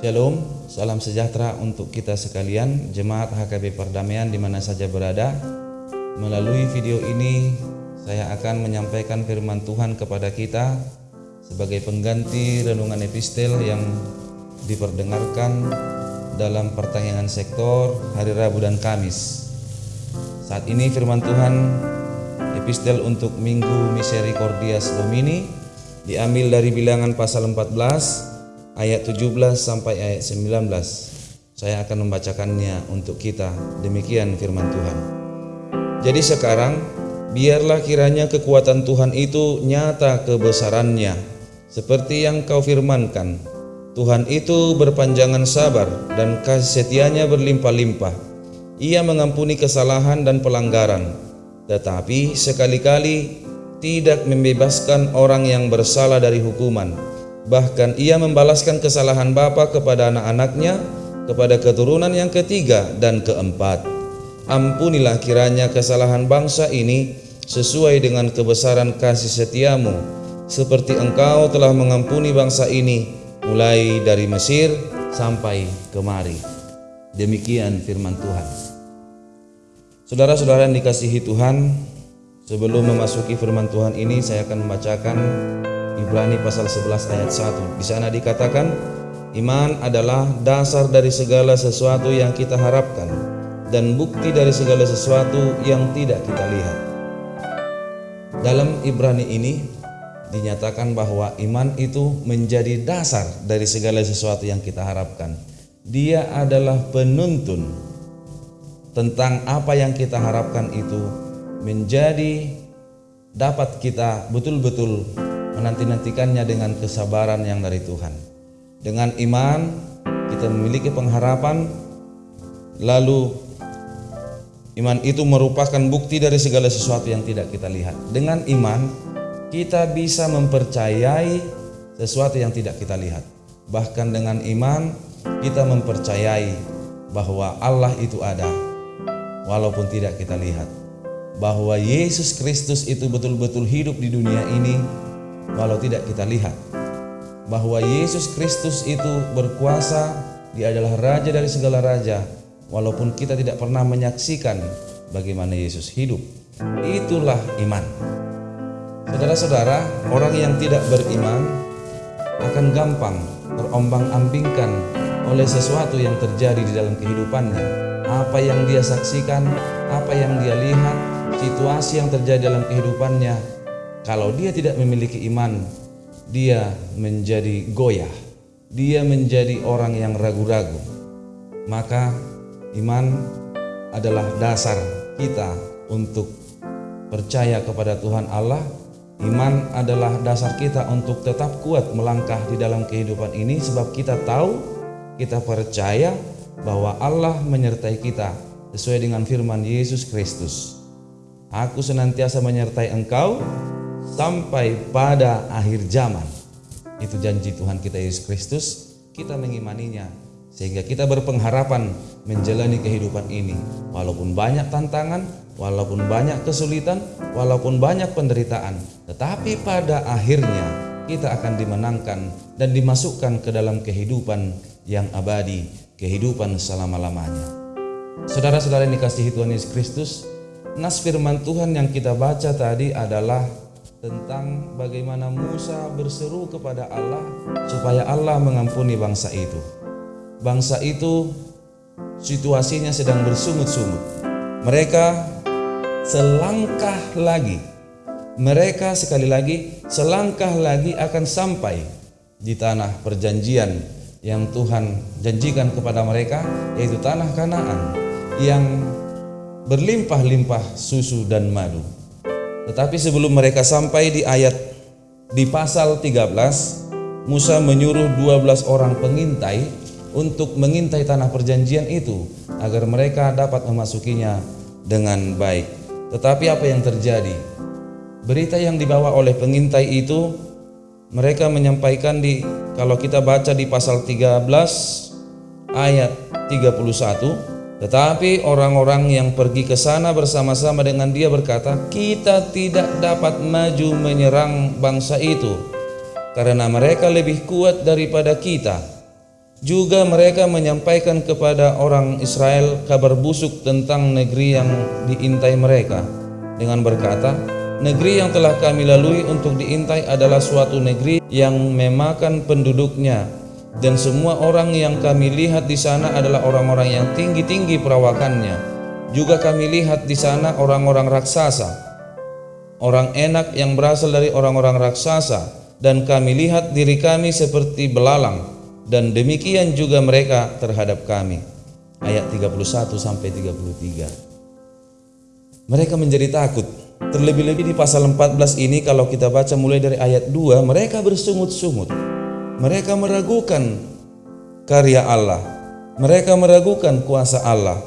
Shalom, salam sejahtera untuk kita sekalian, jemaat HKB Perdamaian di mana saja berada. Melalui video ini, saya akan menyampaikan firman Tuhan kepada kita sebagai pengganti renungan epistel yang diperdengarkan dalam pertanyaan sektor hari Rabu dan Kamis. Saat ini firman Tuhan epistel untuk Minggu Misericordias Domini diambil dari bilangan pasal 14 ayat 17 sampai ayat 19. Saya akan membacakannya untuk kita. Demikian firman Tuhan. Jadi sekarang biarlah kiranya kekuatan Tuhan itu nyata kebesarannya seperti yang kau firmankan. Tuhan itu berpanjangan sabar dan kasih setianya berlimpah-limpah. Ia mengampuni kesalahan dan pelanggaran, tetapi sekali-kali tidak membebaskan orang yang bersalah dari hukuman Bahkan ia membalaskan kesalahan bapa kepada anak-anaknya, kepada keturunan yang ketiga dan keempat. Ampunilah kiranya kesalahan bangsa ini sesuai dengan kebesaran kasih setiamu, seperti engkau telah mengampuni bangsa ini mulai dari Mesir sampai kemari. Demikian firman Tuhan. Saudara-saudara yang dikasihi Tuhan, sebelum memasuki firman Tuhan ini saya akan membacakan Ibrani pasal 11 ayat 1. Di sana dikatakan iman adalah dasar dari segala sesuatu yang kita harapkan dan bukti dari segala sesuatu yang tidak kita lihat. Dalam Ibrani ini dinyatakan bahwa iman itu menjadi dasar dari segala sesuatu yang kita harapkan. Dia adalah penuntun tentang apa yang kita harapkan itu menjadi dapat kita betul-betul menanti-nantikannya dengan kesabaran yang dari Tuhan. Dengan iman kita memiliki pengharapan lalu iman itu merupakan bukti dari segala sesuatu yang tidak kita lihat. Dengan iman kita bisa mempercayai sesuatu yang tidak kita lihat. Bahkan dengan iman kita mempercayai bahwa Allah itu ada walaupun tidak kita lihat. Bahwa Yesus Kristus itu betul-betul hidup di dunia ini walau tidak kita lihat bahwa Yesus Kristus itu berkuasa, Dia adalah raja dari segala raja, walaupun kita tidak pernah menyaksikan bagaimana Yesus hidup. Itulah iman. Saudara-saudara, orang yang tidak beriman akan gampang terombang-ambingkan oleh sesuatu yang terjadi di dalam kehidupannya. Apa yang dia saksikan, apa yang dia lihat, situasi yang terjadi dalam kehidupannya kalau dia tidak memiliki iman, dia menjadi goyah, dia menjadi orang yang ragu-ragu. Maka iman adalah dasar kita untuk percaya kepada Tuhan Allah. Iman adalah dasar kita untuk tetap kuat melangkah di dalam kehidupan ini sebab kita tahu, kita percaya bahwa Allah menyertai kita sesuai dengan firman Yesus Kristus. Aku senantiasa menyertai engkau sampai pada akhir zaman. Itu janji Tuhan kita Yesus Kristus, kita mengimaninya sehingga kita berpengharapan menjalani kehidupan ini walaupun banyak tantangan, walaupun banyak kesulitan, walaupun banyak penderitaan, tetapi pada akhirnya kita akan dimenangkan dan dimasukkan ke dalam kehidupan yang abadi, kehidupan selama-lamanya. Saudara-saudara yang dikasihi Tuhan Yesus Kristus, nas firman Tuhan yang kita baca tadi adalah tentang bagaimana Musa berseru kepada Allah supaya Allah mengampuni bangsa itu. Bangsa itu situasinya sedang bersungut-sungut. Mereka selangkah lagi, mereka sekali lagi selangkah lagi akan sampai di tanah perjanjian yang Tuhan janjikan kepada mereka yaitu tanah Kanaan yang berlimpah-limpah susu dan madu. Tetapi sebelum mereka sampai di ayat di pasal 13, Musa menyuruh 12 orang pengintai untuk mengintai tanah perjanjian itu agar mereka dapat memasukinya dengan baik. Tetapi apa yang terjadi? Berita yang dibawa oleh pengintai itu mereka menyampaikan di kalau kita baca di pasal 13 ayat 31 tetapi orang-orang yang pergi ke sana bersama-sama dengan dia berkata, "Kita tidak dapat maju menyerang bangsa itu karena mereka lebih kuat daripada kita. Juga mereka menyampaikan kepada orang Israel kabar busuk tentang negeri yang diintai mereka dengan berkata, Negeri yang telah kami lalui untuk diintai adalah suatu negeri yang memakan penduduknya dan semua orang yang kami lihat di sana adalah orang-orang yang tinggi-tinggi perawakannya. Juga kami lihat di sana orang-orang raksasa, orang enak yang berasal dari orang-orang raksasa dan kami lihat diri kami seperti belalang dan demikian juga mereka terhadap kami. Ayat 31 sampai 33. Mereka menjadi takut. Terlebih-lebih di pasal 14 ini kalau kita baca mulai dari ayat 2, mereka bersungut-sungut. Mereka meragukan karya Allah. Mereka meragukan kuasa Allah.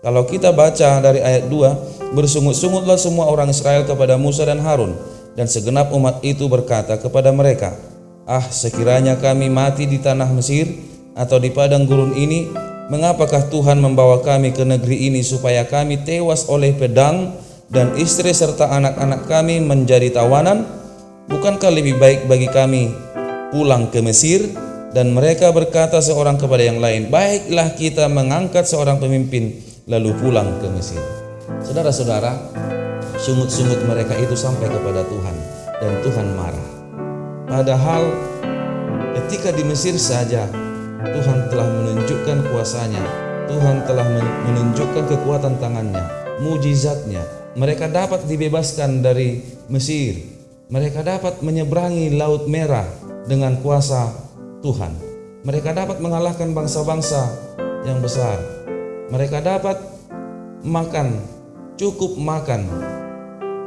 Kalau kita baca dari ayat 2, bersungut-sungutlah semua orang Israel kepada Musa dan Harun dan segenap umat itu berkata kepada mereka, Ah, sekiranya kami mati di tanah Mesir atau di padang gurun ini, mengapakah Tuhan membawa kami ke negeri ini supaya kami tewas oleh pedang dan istri serta anak-anak kami menjadi tawanan? Bukankah lebih baik bagi kami pulang ke Mesir? Dan mereka berkata seorang kepada yang lain, "Baiklah kita mengangkat seorang pemimpin lalu pulang ke Mesir." Saudara-saudara, sungut-sungut mereka itu sampai kepada Tuhan dan Tuhan marah. Padahal ketika di Mesir saja Tuhan telah menunjukkan kuasanya, Tuhan telah menunjukkan kekuatan tangannya, mujizatnya. Mereka dapat dibebaskan dari Mesir. Mereka dapat menyeberangi Laut Merah dengan kuasa Tuhan. Mereka dapat mengalahkan bangsa-bangsa yang besar. Mereka dapat makan, cukup makan,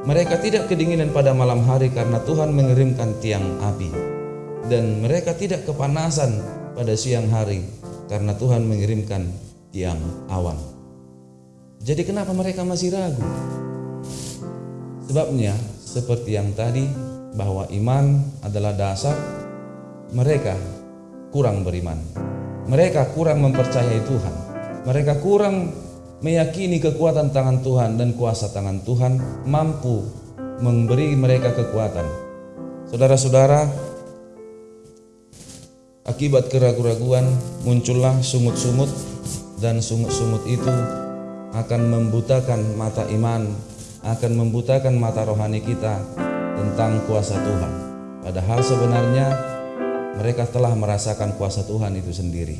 mereka tidak kedinginan pada malam hari karena Tuhan mengirimkan tiang api. Dan mereka tidak kepanasan pada siang hari karena Tuhan mengirimkan tiang awan. Jadi kenapa mereka masih ragu? Sebabnya seperti yang tadi bahwa iman adalah dasar mereka kurang beriman. Mereka kurang mempercayai Tuhan. Mereka kurang meyakini kekuatan tangan Tuhan dan kuasa tangan Tuhan mampu memberi mereka kekuatan. Saudara-saudara, akibat keraguan-raguan muncullah sungut-sungut dan sungut-sungut itu akan membutakan mata iman, akan membutakan mata rohani kita tentang kuasa Tuhan. Padahal sebenarnya mereka telah merasakan kuasa Tuhan itu sendiri.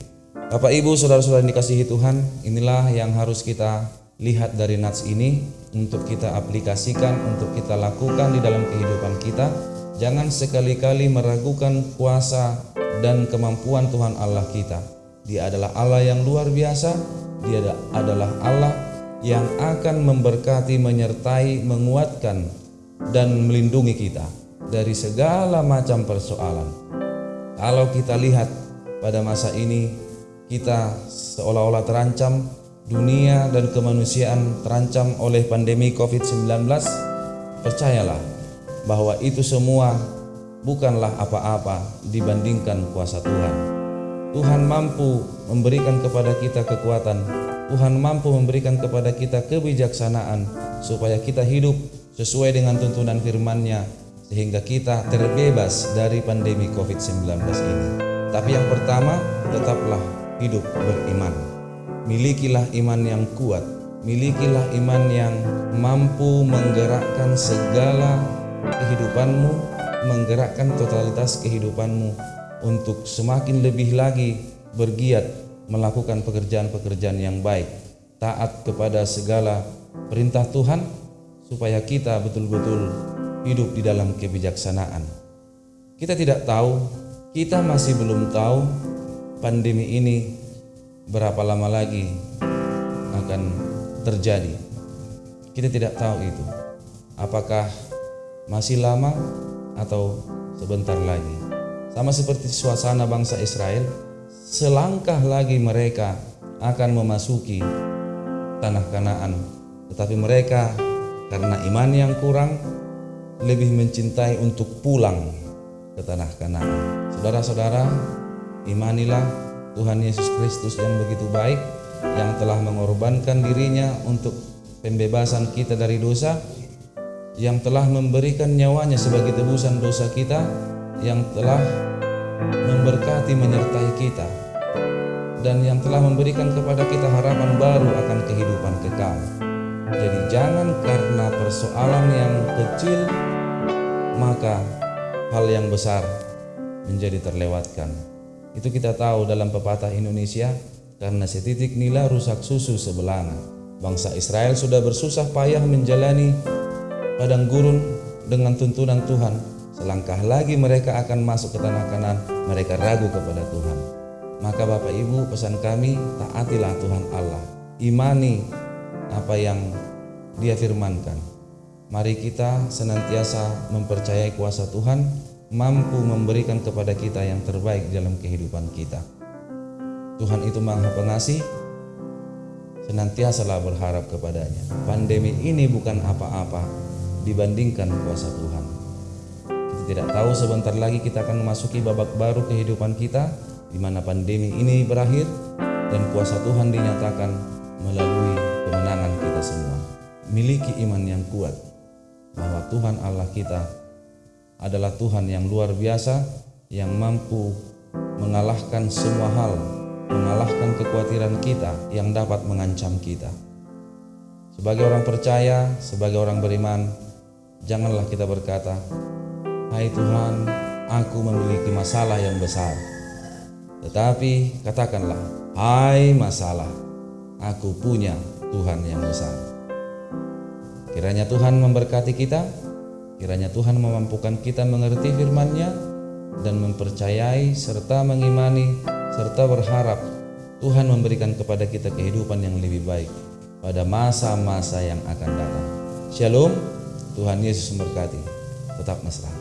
Bapak Ibu saudara-saudara yang dikasihi Tuhan inilah yang harus kita lihat dari nats ini untuk kita aplikasikan untuk kita lakukan di dalam kehidupan kita. Jangan sekali-kali meragukan kuasa dan kemampuan Tuhan Allah kita. Dia adalah Allah yang luar biasa. Dia adalah Allah yang akan memberkati menyertai menguatkan dan melindungi kita dari segala macam persoalan kalau kita lihat pada masa ini kita seolah-olah terancam, dunia dan kemanusiaan terancam oleh pandemi COVID-19, percayalah bahwa itu semua bukanlah apa-apa dibandingkan kuasa Tuhan. Tuhan mampu memberikan kepada kita kekuatan, Tuhan mampu memberikan kepada kita kebijaksanaan supaya kita hidup sesuai dengan tuntunan firman-Nya sehingga kita terbebas dari pandemi COVID-19 ini. Tapi yang pertama, tetaplah hidup beriman. Milikilah iman yang kuat, milikilah iman yang mampu menggerakkan segala kehidupanmu, menggerakkan totalitas kehidupanmu untuk semakin lebih lagi bergiat melakukan pekerjaan-pekerjaan yang baik, taat kepada segala perintah Tuhan supaya kita betul-betul hidup di dalam kebijaksanaan. Kita tidak tahu, kita masih belum tahu pandemi ini berapa lama lagi akan terjadi. Kita tidak tahu itu. Apakah masih lama atau sebentar lagi. Sama seperti suasana bangsa Israel, selangkah lagi mereka akan memasuki tanah Kanaan. Tetapi mereka karena iman yang kurang lebih mencintai untuk pulang ke tanah Kanaan. Saudara-saudara, Imanilah Tuhan Yesus Kristus yang begitu baik yang telah mengorbankan dirinya untuk pembebasan kita dari dosa yang telah memberikan nyawanya sebagai tebusan dosa kita yang telah memberkati menyertai kita dan yang telah memberikan kepada kita harapan baru akan kehidupan kekal. Jadi jangan karena persoalan yang kecil maka hal yang besar menjadi terlewatkan. Itu kita tahu dalam pepatah Indonesia karena setitik nila rusak susu sebelanga. Bangsa Israel sudah bersusah payah menjalani padang gurun dengan tuntunan Tuhan. Selangkah lagi mereka akan masuk ke tanah kanan, mereka ragu kepada Tuhan. Maka Bapak Ibu pesan kami, taatilah Tuhan Allah. Imani apa yang dia firmankan. Mari kita senantiasa mempercayai kuasa Tuhan mampu memberikan kepada kita yang terbaik dalam kehidupan kita. Tuhan itu Maha Pengasih, senantiasalah berharap kepadanya. Pandemi ini bukan apa-apa dibandingkan kuasa Tuhan. Kita tidak tahu sebentar lagi kita akan memasuki babak baru kehidupan kita di mana pandemi ini berakhir dan kuasa Tuhan dinyatakan melalui. Miliki iman yang kuat bahwa Tuhan Allah kita adalah Tuhan yang luar biasa yang mampu mengalahkan semua hal, mengalahkan kekhawatiran kita yang dapat mengancam kita. Sebagai orang percaya, sebagai orang beriman, janganlah kita berkata, "Hai Tuhan, aku memiliki masalah yang besar." Tetapi katakanlah, "Hai masalah, aku punya Tuhan yang besar." Kiranya Tuhan memberkati kita Kiranya Tuhan memampukan kita mengerti firman-Nya dan mempercayai serta mengimani serta berharap Tuhan memberikan kepada kita kehidupan yang lebih baik pada masa-masa yang akan datang. Shalom, Tuhan Yesus memberkati. Tetap mesra.